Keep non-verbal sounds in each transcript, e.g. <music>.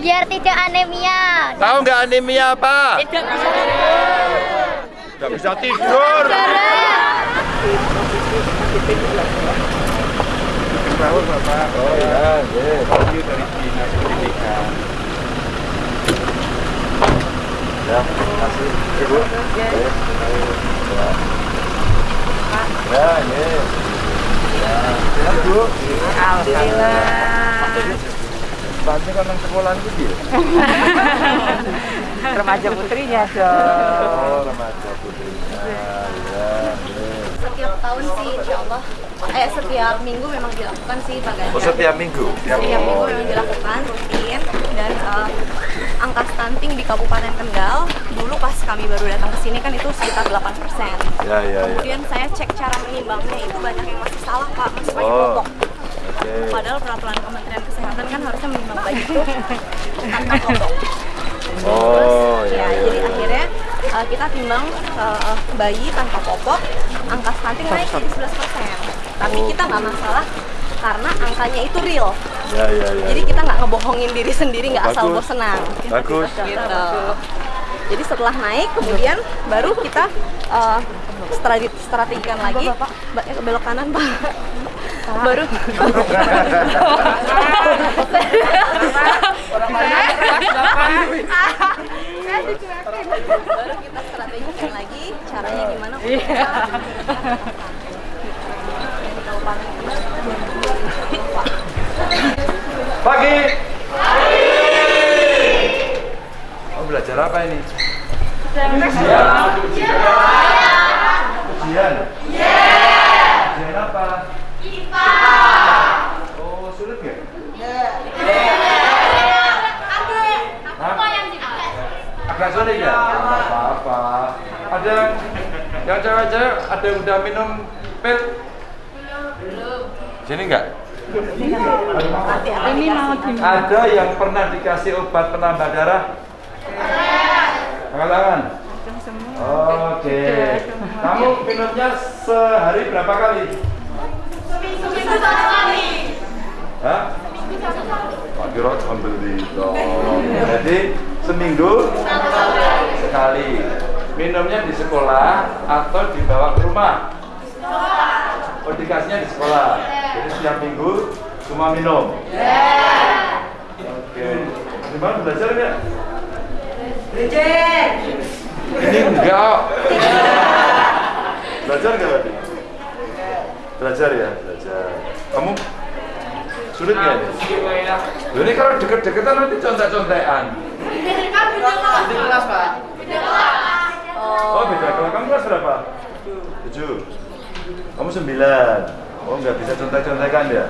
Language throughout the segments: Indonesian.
Biar tidak anemia. Tahu nggak anemia apa? Tidak bisa Nggak bisa tidur. Sahur Bapak. Oh ya, you dari Dinas Pendidikan. Ya, terima kasih. Ibu. Ya. Ya, ya. Ya, Bu. Alhamdulillah. Bantu kan nang sekolahan itu dia. <laughs> Remaja putrinya dong. Oh, remaja putrinya. Ya, ya. Setiap tahun sih insya Allah, eh setiap minggu memang dilakukan sih Pak Ganjar. Oh, setiap minggu. Setiap minggu memang dilakukan rutin dan eh, angka stunting di Kabupaten Kendal dulu pas kami baru datang ke sini kan itu sekitar 8 Ya, ya, ya. Kemudian saya cek cara menimbangnya itu banyak yang masih salah Pak, masih banyak Oh. kelompok. Oke. Padahal peraturan Kementerian Kesehatan kan harusnya menimbang bayi itu <laughs> tanpa kelompok. Oh, Terus, ya, ya, ya, jadi ya. akhirnya uh, kita timbang uh, bayi tanpa popok, angka stunting naik jadi 11 Tapi Oh. kita nggak masalah karena angkanya itu real. Ya, ya, ya. Jadi kita nggak ngebohongin diri sendiri, nggak asal bos senang. Bagus. Gitu. Jadi setelah naik, kemudian baru kita uh, strate- strategikan lagi, Ba- eh, belok kanan pak. Baru baru kita strategikan lagi caranya gimana untuk Pagi. Oh, belajar apa ini? Ujian. Ujian. Ujian apa? Oh, sulit nggak? Hah? Agak sulit ya? Nggak apa-apa. Ada yang cewek-cewek ada yang udah minum pil? Sini nggak? Ini mau di Ada yang pernah dikasih obat penambah darah? Angkat tangan. Oke. Kamu minumnya sehari berapa kali? Seminggu satu kali. Hah? Pak Kiro beli dong. Jadi seminggu sekali. Minumnya di sekolah atau dibawa ke rumah? Oh, dikasihnya di sekolah. Jadi setiap minggu cuma minum. Oke. Gimana belajar nggak? Ini enggak. Belajar nggak tadi? Belajar ya, belajar. Kamu sulit nggak ini? Loh, ini kalau deket-deketan nanti contek-contekan. Oh beda kelas. Kamu kelas berapa? Tujuh. Kamu sembilan. Oh nggak bisa contek-contekan ya?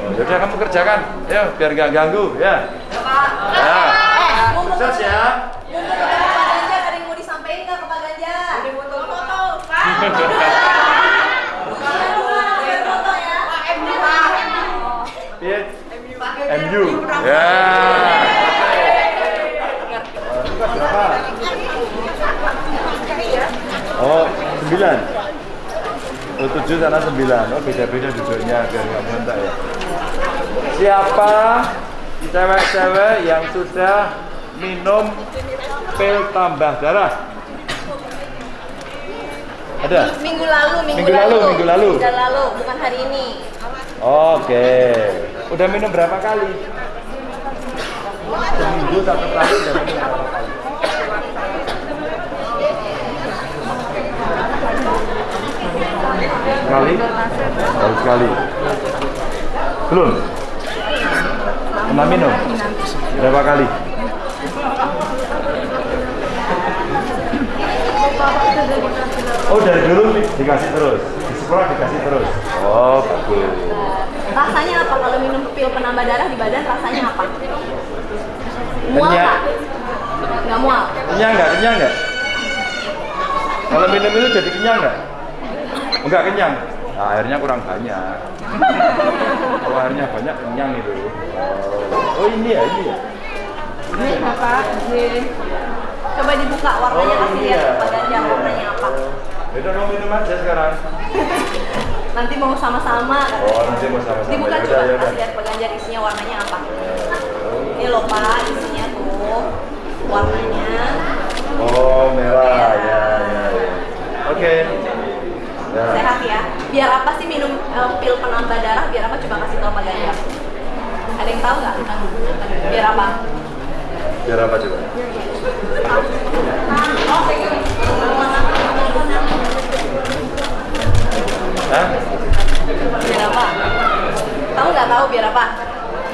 Oh, yaudah kamu kerjakan, ya biar nggak ganggu ya. Ya. Sukses ya. Pak foto-foto. foto ya. MU. Ya. Oh, sembilan. Oh, tujuh sana sembilan. Oh, beda-beda duduknya biar nggak ya. Siapa cewek-cewek yang sudah minum pil tambah darah? Ada? Minggu lalu, minggu, Minggu lalu, minggu lalu. Minggu lalu, bukan hari ini. Oke. Udah minum berapa kali? Seminggu satu kali udah minum berapa kali? Sekali? Sekali. Belum? Pernah minum? Berapa kali? Oh dari dulu dikasih terus? Di sekolah dikasih terus? Oh bagus. Rasanya apa kalau minum pil penambah darah di badan? Rasanya apa? Mual nggak? Nggak mual. Kenyang nggak? Kenyang nggak? Kalau minum itu jadi kenyang nggak? Enggak kenyang nah, airnya kurang banyak. <laughs> Kalau airnya banyak kenyang itu. Oh, oh ini ya ini ya? Ini bapak coba dibuka warnanya oh, kasih lihat ya. badannya warnanya apa. Eh, Udah mau minum aja sekarang. <laughs> Nanti mau sama-sama. Oh nanti mau sama-sama. Dibuka coba ya, kasih lihat peganjar isinya warnanya apa. Eh, ini loh pak isinya tuh warnanya. Oh merah. Ya ya, ya. oke. okay biar apa sih minum uh, pil penambah darah? Biar apa? Coba kasih tau Pak Ganjar. Ada yang tahu nggak? Biar apa? Biar apa coba? Hah? biar apa? Tahu nggak tahu? Biar apa?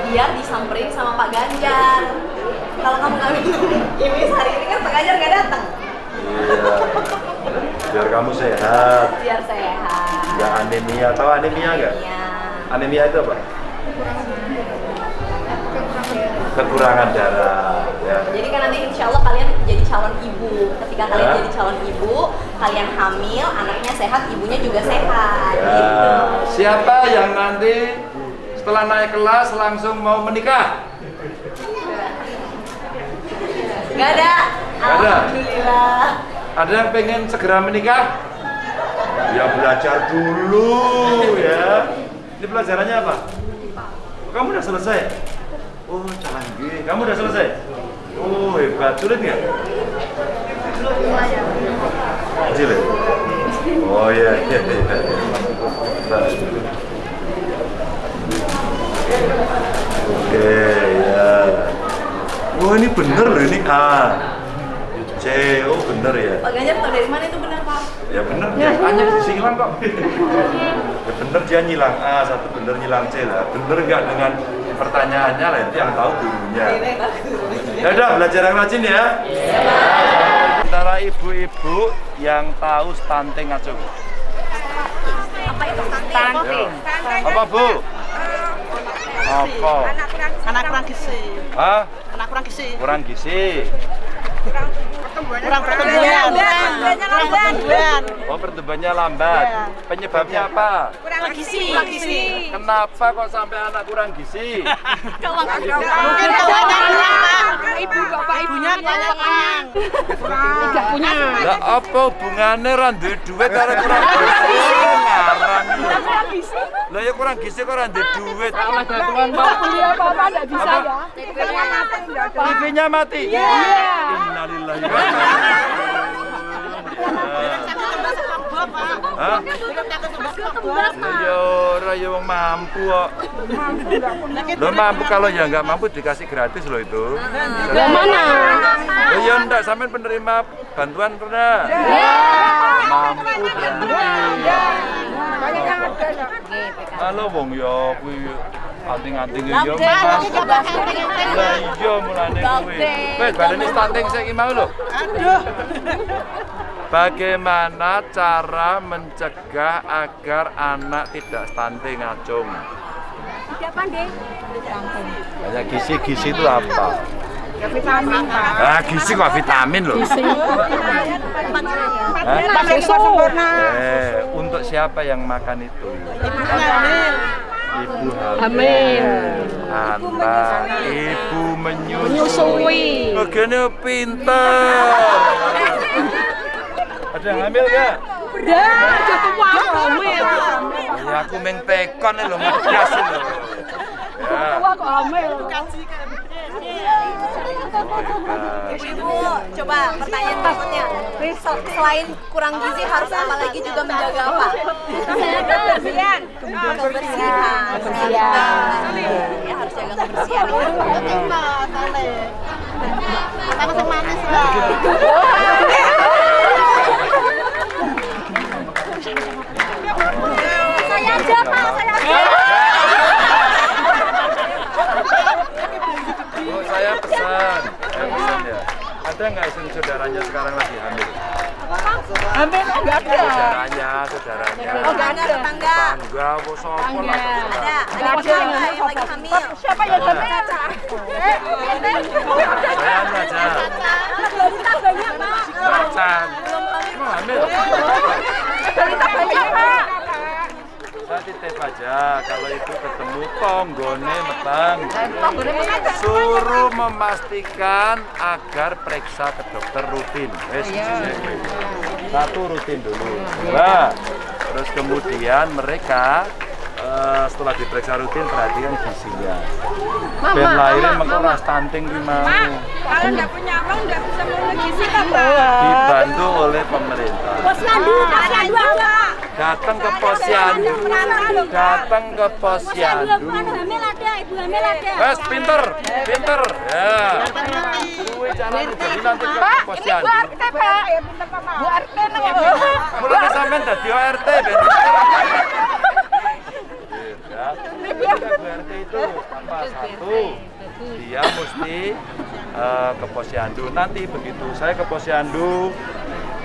Biar disamperin sama Pak Ganjar. Kalau kamu nggak minum ini hari ini kan Pak Ganjar nggak datang. Iya. Biar kamu sehat, Biar sehat. nggak anemia. Tahu anemia nggak? Anemia itu apa? Kekurangan darah. Ya. Jadi kan nanti insya Allah kalian jadi calon ibu. Ketika kalian Ya. jadi calon ibu, kalian hamil, anaknya sehat, ibunya juga sehat. Ya. Gitu. Siapa yang nanti setelah naik kelas langsung mau menikah? Gak ada. Nggak ada? Alhamdulillah. Ada yang pengen segera menikah? Ya belajar dulu ya. Ini pelajarannya apa? Kamu udah selesai? Oh canggih. Kamu udah selesai? Oh hebat. Sulit nggak? Ya? Oh iya iya iya. Oke ya. Wah ini bener loh ini A. C, oh bener ya. Pak Ganjar tahu dari mana itu benar Pak? Ya bener, dia hanya disilang kok. ya bener dia nyilang A, satu bener nyilang C lah. Bener nggak dengan pertanyaannya lah, itu yang tahu gurunya. Ya udah, belajar yang rajin ya. Antara ibu-ibu yang tahu stunting acung. Apa itu stunting? Ya. Apa bu? Apa? Anak kurang gizi. Hah? Anak kurang gizi. Kurang gizi. Kurang pertumbuhan. Kurang pertumbuhan. Oh pertumbuhannya lambat. Penyebabnya apa? Kurang gizi. Kurang. Kenapa kok sampai anak kurang gizi? <laughs> Mungkin keuangan kurang, Pak. Ibu bapak ibunya keuangan. Tidak punya. Lah apa hubungannya ra duwe duit karo kurang gizi? Ngarang. Lah ya kurang gizi kok ra duwe duit. Tuhan mau beli apa-apa tidak bisa Apa? ya. TV-nya mati. Iya. Innalillahi wa inna Hah? Ya ora ya wong mampu kok. Lo mampu kalau ya nggak mampu dikasih gratis loh itu. Yang mana? Oh ya enggak, sampean penerima bantuan pernah? Mampu berarti. Halo wong ya kuwi anting-anting ya. Lah iya mulane kuwi. Wes badane stunting saiki mau lho. Aduh. Bagaimana cara mencegah agar anak tidak stunting acung? Banyak gizi-gizi itu apa? Ya vitamin, Pak. Ah, gizi kok vitamin loh. Sempurna. Eh, untuk siapa yang makan itu? Ibu hamil. Hamil. Anak, ibu menyusui. Begini pintar. Ada yang hamil nggak? Dah, cukup hamil. Ya aku meng tekon nih loh, ngegas loh. Ya. Tua kok hamil. Ibu, coba pertanyaan berikutnya. Se- Selain kurang gizi harus apa lagi juga menjaga apa? Kebersihan. Kebersihan. Kebersihan. Ya harus jaga kebersihan. Saya aja Pak, saya aja. Oh, saya pesan. Saya pesan ya. Ada nggak istri saudaranya sekarang lagi hamil? Hamil enggak ada. Saudaranya, saudaranya. Oh, nggak ada tetangga. Tangga, apa sopo lah. Ada. Nggak Ada yang lagi hamil. Siapa yang hamil? Saya aja. Macan. Emang hamil? Berita banyak, Pak. Saya titip aja kalau itu ketemu tonggone metang. Suruh memastikan agar periksa ke dokter rutin. Wes, Satu rutin dulu. Dua, terus kemudian mereka eh, setelah diperiksa rutin perhatikan gizinya. Ben lahirin mengko stunting ki mau. Kalau nggak punya uang nggak bisa mau gizi kan, Pak? Dibantu oleh pemerintah. Posyandu, posyandu apa? Datang ke posyandu datang ke posyandu Wes pinter pinter. Ya. Ke posyandu Bu RT ORT ben ya. Ketika Bu RT itu apa satu. Dia mesti eh, ke posyandu nanti begitu saya ke posyandu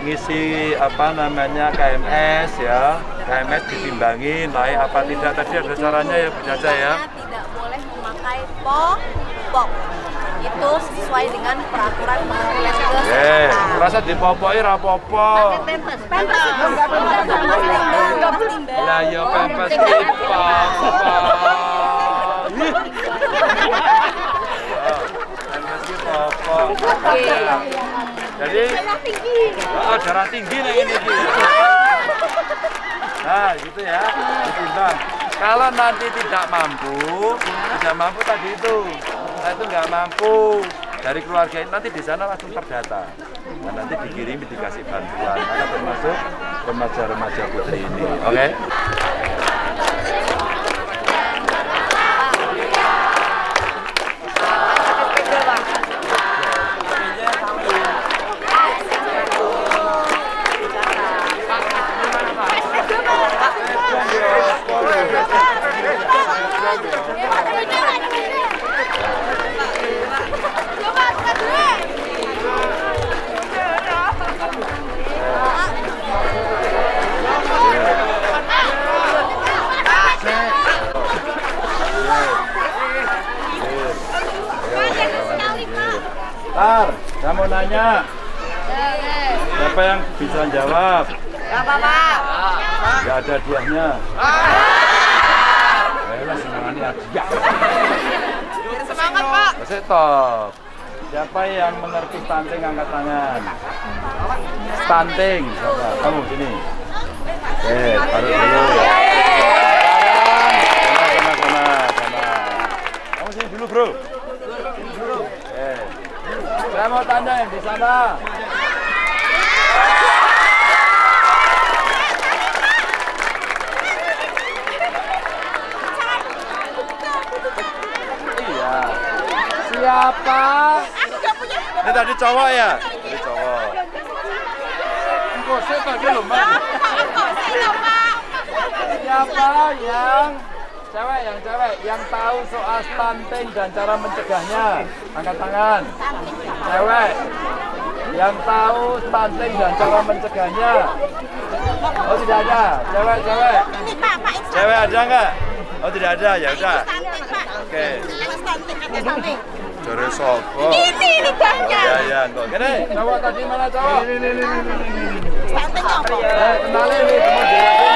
ngisi apa namanya KMS ya. KMS ditimbangin naik apa tidak. Tadi ada caranya ya Bu Jaja ya. Tidak boleh memakai popok itu sesuai dengan peraturan Kementerian Eh, Kesehatan merasa dipopoki ra apa-apa. Pampers. Itu nggak boleh nggak boleh Lah ya pempes apa? Darah tinggi nih ini. Nah, gitu ya. Ditimbang. Kalau nanti tidak mampu, tidak mampu tadi itu, saya itu nggak mampu dari keluarga ini nanti di sana langsung terdata. Nah, nanti dikirimi dikasih bantuan, maka termasuk remaja-remaja putri ini. Oke? Tar, nanya. Siapa yang bisa jawab? apa-apa. Gak ada diahnya. Ayolah semangatnya semangat, Pak. Masih top. Siapa yang mengerti stunting angkat tangan? Stunting. Siapa? Kamu sini. Eh, baru dulu. Sekarang, sana, sana, sana. Kamu sini dulu, bro. Saya mau yang di sana. Iya. Siapa? Ini tadi cowok ya? Tadi cowok. Saya tadi loh, Mbak. Siapa yang cewek yang cewek yang tahu soal stunting dan cara mencegahnya? Angkat tangan. Cewek yang tahu stunting dan cara mencegahnya. Oh tidak ada. Cewek, cewek. Ini Cewek ada nggak? Oh tidak ada, ya udah. Oke. Jore sopo? Ini, ini banyak. Ya ya, kok. Gini, cowok tadi mana cowok? Stunting apa? Eh, kenalin nih, semua di sini.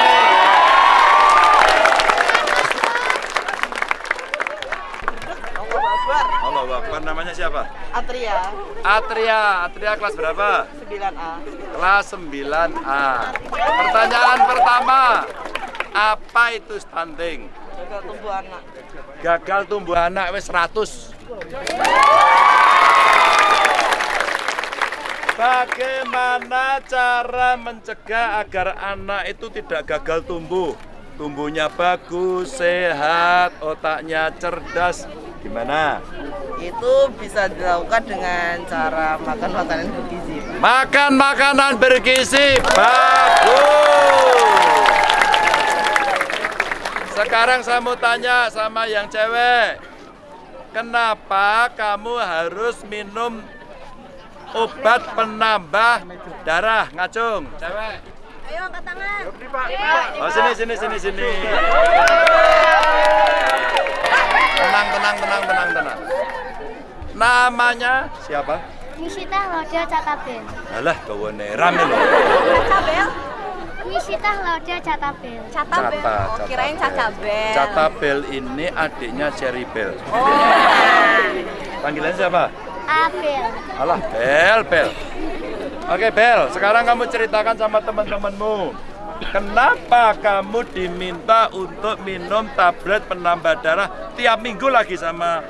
Halo, Akbar. Namanya siapa? Atria, Atria. Atria kelas berapa? 9A. Kelas 9A. Pertanyaan pertama. Apa itu stunting? Gagal tumbuh anak. Gagal tumbuh anak wis 100. Bagaimana cara mencegah agar anak itu tidak gagal tumbuh? Tumbuhnya bagus, sehat, otaknya cerdas. Gimana? Itu bisa dilakukan dengan cara makan makanan bergizi. Makan makanan bergizi. Bagus. Sekarang saya mau tanya sama yang cewek. Kenapa kamu harus minum obat penambah darah ngacung? Cewek. ayo angkat tangan Oh sini sini sini sini. Namanya siapa? Nisita Lauda Catabel. Alah kawane rame loh. Cabel Nisita Lauda Catabel. Catabel Cata, oh, kirain Cacabel Catabel ini adiknya Cherry Bell. Panggilan siapa? Abel. Alah, Bel, Bel. Oke, Bel. Sekarang kamu ceritakan sama teman-temanmu. Kenapa kamu diminta untuk minum tablet penambah darah tiap minggu lagi sama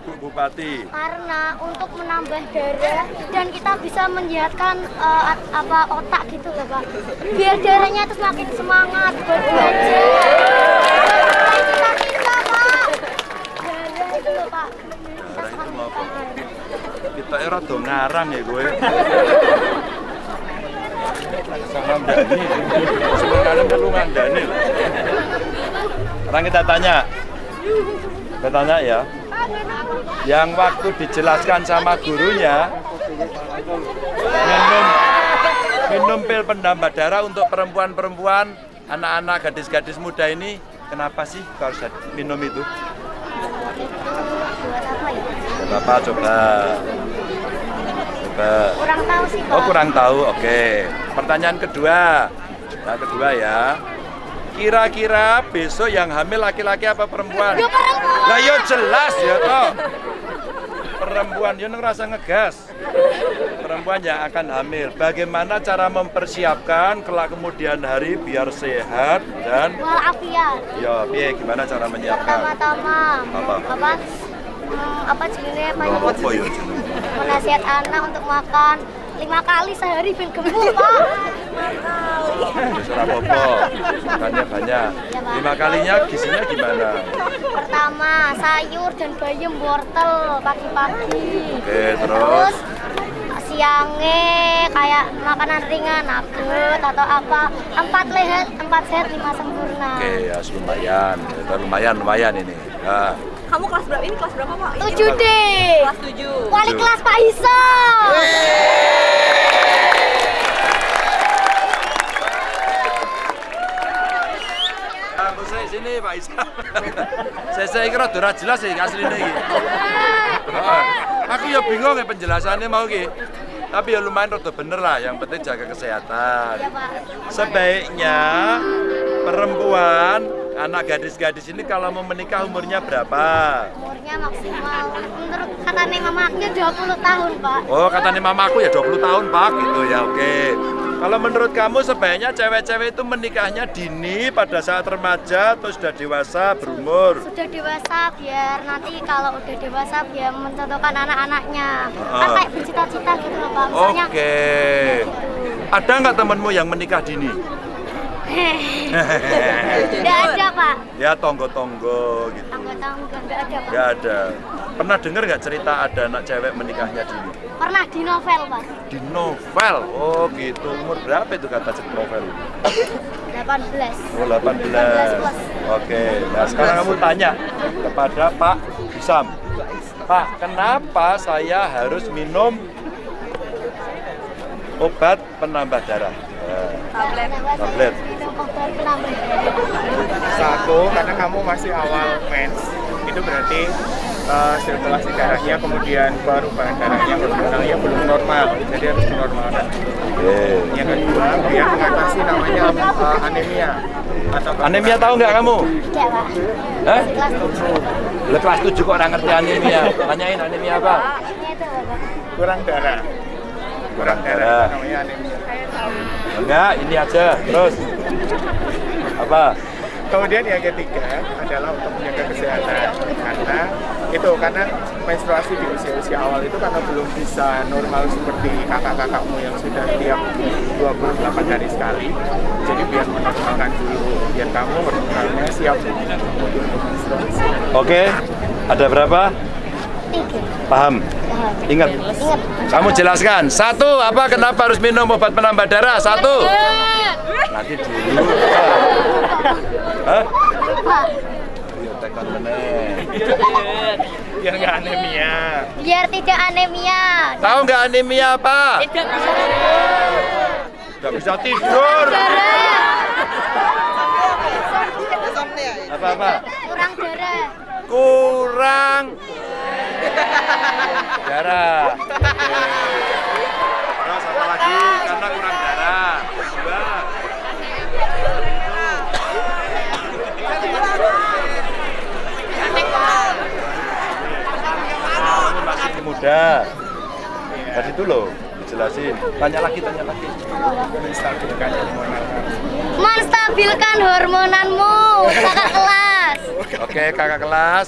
Bu Bupati? Karena untuk menambah darah dan kita bisa menyehatkan eh, at- apa otak gitu loh Pak. Biar darahnya itu semakin semangat buat belajar. Kita era do ngarang ya gue. Sama Dani. Sebenarnya perlu ngandani. Sekarang kita tanya. Kita tanya ya. Yang waktu dijelaskan sama gurunya minum minum pil pendambah darah untuk perempuan-perempuan, anak-anak, gadis-gadis muda ini kenapa sih harus minum itu? Bapak coba. Coba. Kurang tahu sih. Oh kurang tahu, oke. Pertanyaan kedua, yang kedua ya. Kira-kira besok yang hamil laki-laki apa perempuan? Ya, perempuan. Lah yo jelas ya toh. Perempuan yo ngerasa ngegas. Perempuan yang akan hamil. Bagaimana cara mempersiapkan kelak kemudian hari biar sehat dan Walafiat. ya piye gimana cara menyiapkan? Pertama-tama Apa? apa? Hmm, apa jenisnya Pak? Apa yo jenenge? Menasihat anak untuk makan lima kali sehari ben gemuk Pak. Ora apa-apa. Makannya banyak. Lima kalinya gizinya gimana? Pertama sayur dan bayam wortel pagi-pagi. Oke, terus? Terus siangnya kayak makanan ringan nugget atau apa empat lehat empat sehat lima sempurna Oke, ya lumayan. Lumayan, lumayan ini. Nah, Kamu kelas berapa? Ini kelas berapa, Pak? tujuh D Kelas 7. wali kelas Pak saya sini Pak Isa. saya saya kira udah jelas sih asli ini. Heeh. <laughs> Aku ya bingung ya penjelasannya mau ki. Tapi ya lumayan rada bener lah, yang penting jaga kesehatan. ya Pak Sebaiknya perempuan, anak gadis-gadis ini kalau mau menikah umurnya berapa? umurnya maksimal menurut katanya mama aku 20 tahun Pak Oh, katanya mama aku ya 20 tahun, Pak. Gitu ya, oke. Kalau menurut kamu sebaiknya cewek-cewek itu menikahnya dini pada saat remaja atau sudah dewasa berumur? sudah dewasa biar nanti kalau udah dewasa biar mencontohkan anak-anaknya kan Ah. kayak bercita-cita gitu loh Pak Oke. Ada nggak temenmu yang menikah dini? Tidak ada Pak ya tonggo-tonggo gitu. tangga-tangga nggak ada Pak Nggak ada. Pernah dengar nggak cerita ada anak cewek menikahnya dini? pernah di novel Pak Di novel. Oh gitu. Umur berapa itu kata cerita novel? 18 Oh 18. 18 plus. Oke. Nah sekarang kamu tanya kepada Pak Isam. Pak, kenapa saya harus minum obat penambah darah? Tablet. Tablet. Satu, karena kamu masih awal mens, itu berarti eh, sirkulasi darahnya, kemudian perubahan darahnya, hormonalnya belum normal, jadi harus dinormalkan. Oke. Yang kedua, biar mengatasi namanya eh, anemia atau Anemia tahu nggak kamu? Tidak Pak Hah? kelas 7 Lah kelas 7 kok orang ngerti anemia? Tanyain anemia apa? kurang darah. Kurang darah. Namanya anemia. Enggak, ini aja. Terus apa? Kemudian yang ketiga adalah untuk menjaga kesehatan karena itu karena menstruasi di usia-usia awal itu karena belum bisa normal seperti kakak-kakakmu yang sudah tiap 28 hari sekali. Jadi biar menormalkan dulu biar kamu hormonalnya siap untuk menstruasi. Oke. Ada berapa? tiga Paham? Paham. Ingat. ingat Kamu jelaskan. Satu, apa kenapa harus minum obat penambah darah? Satu. Nanti dulu. <laughs> Hah? Pak Iya, tekan meneh. Biar nggak anemia. biar tidak anemia Tahu nggak anemia apa? Nggak bisa tidur. Apa apa? kurang darah Kurang darah. Muda. Tadi itu loh, dijelasin. Tanya lagi, tanya lagi. Menstabilkan hormonal. menstabilkan hormonanmu kakak kelas Oke, kakak kelas.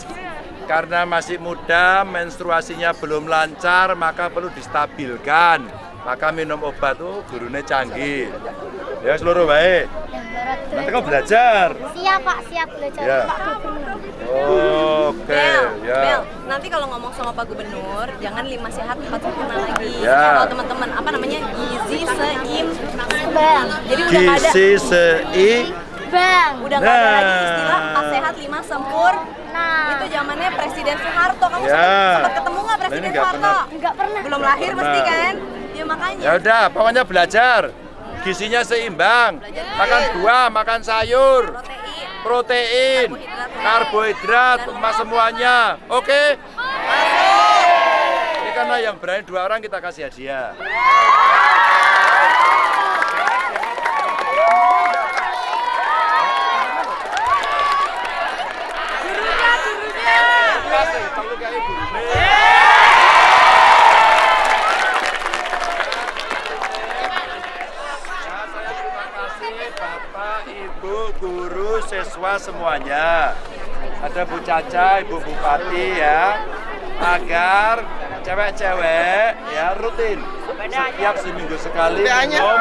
karena masih muda, menstruasinya belum lancar, maka perlu distabilkan. Maka minum obat tuh gurunya canggih. Ya seluruh baik. Nanti kau belajar. Siap Pak, siap belajar Ya. Pak. Oke, Bel, ya. Nanti kalau ngomong sama Pak Gubernur, jangan lima sehat empat sempurna lagi. Ya. Kalau teman-teman apa namanya gizi seim, Bang, jadi udah nggak ada, Gizi sei Bang. udah nggak ada lagi Nah. istilah empat sehat lima sempur. Nah, Itu zamannya Presiden Soeharto. Kamu Ya. sempat, ketemu nggak Nah, Presiden ini nggak Soeharto? enggak pernah. Belum lahir Pernah. mesti kan? Ya makanya. Ya udah, pokoknya belajar. Gizinya seimbang. Makan buah, makan sayur, Protein. Protein, karbohidrat, emas semuanya. Oke? Ini karena yang berani dua orang kita kasih hadiah. Kasih, perlu kayak guru. Ya, saya terima kasih Bapak, Ibu, guru, siswa semuanya. Ada Bu Caca, Ibu Bupati ya, agar cewek-cewek ya rutin. Setiap seminggu sekali minum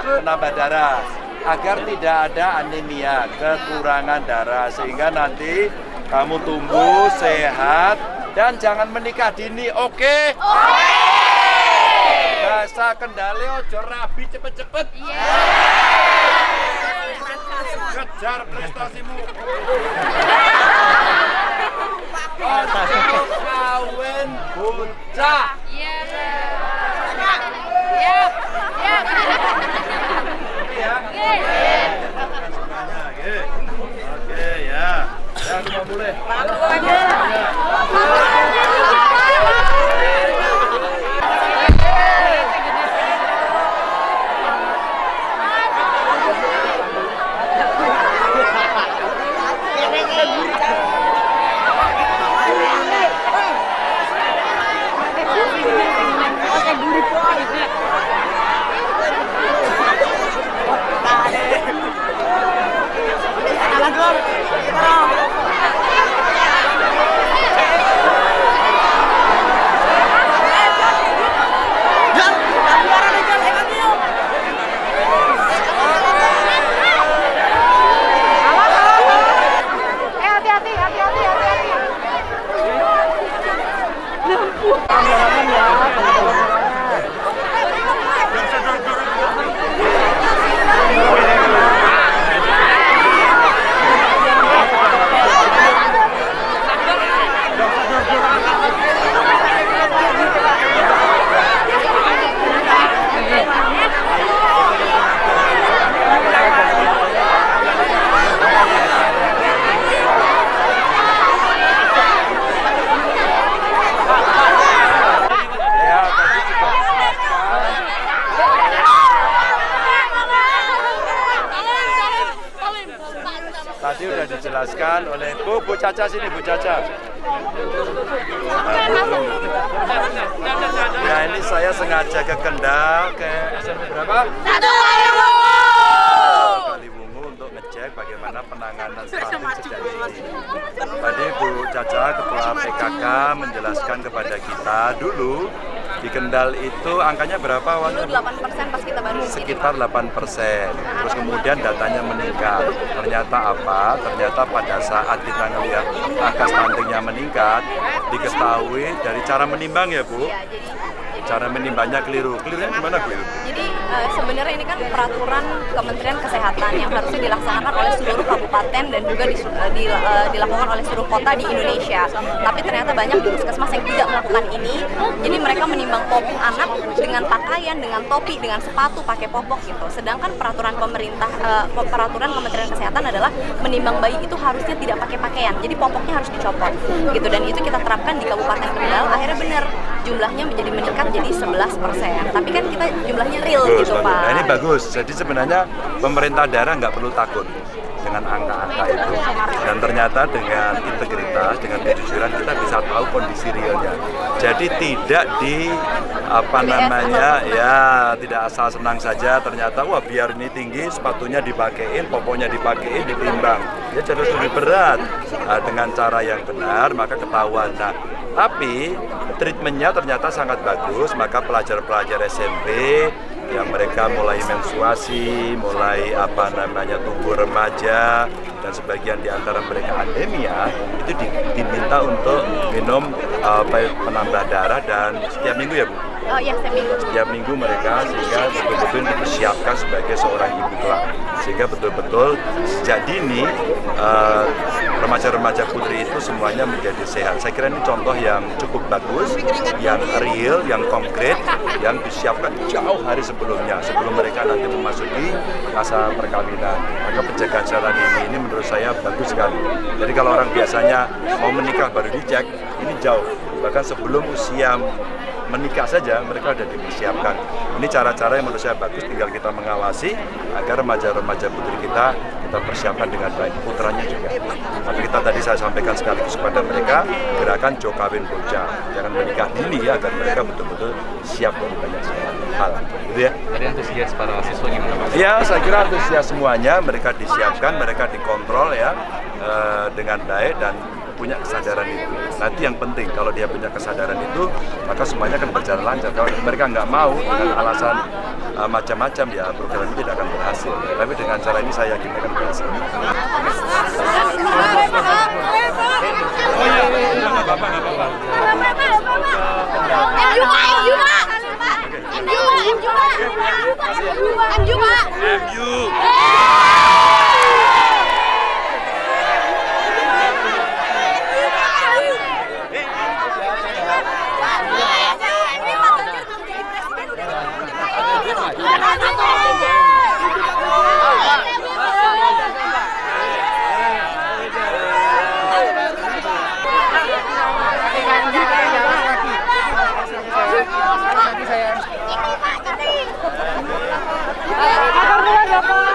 penambah darah. Agar tidak ada anemia, kekurangan darah. Sehingga nanti kamu tumbuh sehat dan jangan menikah dini, oke? Bahasa kendali ojo rabi cepet-cepet. Kejar prestasimu. Kawin bocah. Iya. Oke. Ya. Ya, boleh. Eh hati-hati, hati-hati, hati-hati. Ya, tadi juga dijelaskan. Tadi udah dijelaskan oleh Bu, Bu Caca sini, Bu Caca. Ya ini saya sengaja ke Kendal, ke SMP berapa? Kaliwungu untuk ngecek bagaimana penanganan stunting sejak ini. Tadi Bu Caca, Ketua PKK menjelaskan kepada kita dulu Kendal itu angkanya berapa awalnya? Dulu 8% pas kita baru sekitar 8 persen. Terus kemudian datanya meningkat. Ternyata apa? Ternyata pada saat kita melihat angka stuntingnya meningkat, diketahui dari cara menimbang ya Bu. Cara menimbangnya keliru. Kelirunya gimana Bu? Jadi eh, sebenarnya ini kan peraturan Kementerian Kesehatan yang harusnya dilaksanakan oleh seluruh kabupaten dan juga di- eh, di- eh, dilakukan oleh seluruh kota di Indonesia. Tapi ternyata banyak puskesmas yang tidak melakukan ini. Jadi mereka menimbang popok anak dengan pakaian, dengan topi, dengan sepatu, pakai popok gitu. Sedangkan peraturan pemerintah, eh, peraturan Kementerian Kesehatan adalah menimbang bayi itu harusnya tidak pakai pakaian. Jadi popoknya harus dicopot gitu. Dan itu kita terapkan di Kabupaten Kendal. Akhirnya benar jumlahnya menjadi meningkat jadi 11 Tapi kan kita jumlahnya real Bagus, gitu bagus. Pak. Nah ini bagus. Jadi sebenarnya pemerintah daerah nggak perlu takut dengan angka-angka itu. Dan ternyata dengan integritas, dengan kejujuran kita bisa tahu kondisi realnya. Jadi tidak di apa namanya ya tidak asal senang saja ternyata wah biar ini tinggi sepatunya dipakein, pokoknya dipakein ditimbang. Ya jadi lebih berat Nah, dengan cara yang benar maka ketahuan. Nah, tapi treatmentnya ternyata sangat bagus maka pelajar-pelajar SMP yang mereka mulai menstruasi, mulai apa namanya tumbuh remaja dan sebagian di antara mereka anemia itu di- diminta untuk minum uh, penambah darah dan setiap minggu ya Bu Oh iya, seminggu. setiap minggu mereka sehingga betul-betul dipersiapkan sebagai seorang ibu kelak. Sehingga betul-betul sejak dini eh, remaja-remaja putri itu semuanya menjadi sehat. Saya kira ini contoh yang cukup bagus yang real, yang konkret yang disiapkan jauh hari sebelumnya sebelum mereka nanti memasuki masa perkawinan. Maka penjagaan secara dini ini menurut saya bagus sekali. Jadi kalau orang biasanya mau menikah baru dicek ini jauh. Bahkan sebelum usia menikah saja mereka sudah dipersiapkan. Ini cara-cara yang menurut saya bagus, tinggal kita mengawasi agar remaja-remaja putri kita kita persiapkan dengan baik, putranya juga. Tapi kita tadi saya sampaikan sekaligus kepada mereka gerakan Jo Kawin Bocah, jangan menikah dini ya, agar mereka betul-betul siap dari banyak hal. Gitu ya. Tadi antusias para siswa gimana Pak? Ya, saya kira antusias semuanya mereka disiapkan, mereka dikontrol ya eh, dengan baik dan punya kesadaran itu. Nah itu yang penting kalau dia punya kesadaran itu maka semuanya akan berjalan lancar. Kalau mereka nggak mau dengan alasan eh, macam-macam ya program ini tidak akan berhasil. Tapi dengan cara ini saya yakin akan berhasil. M juga. MU. Bye-bye.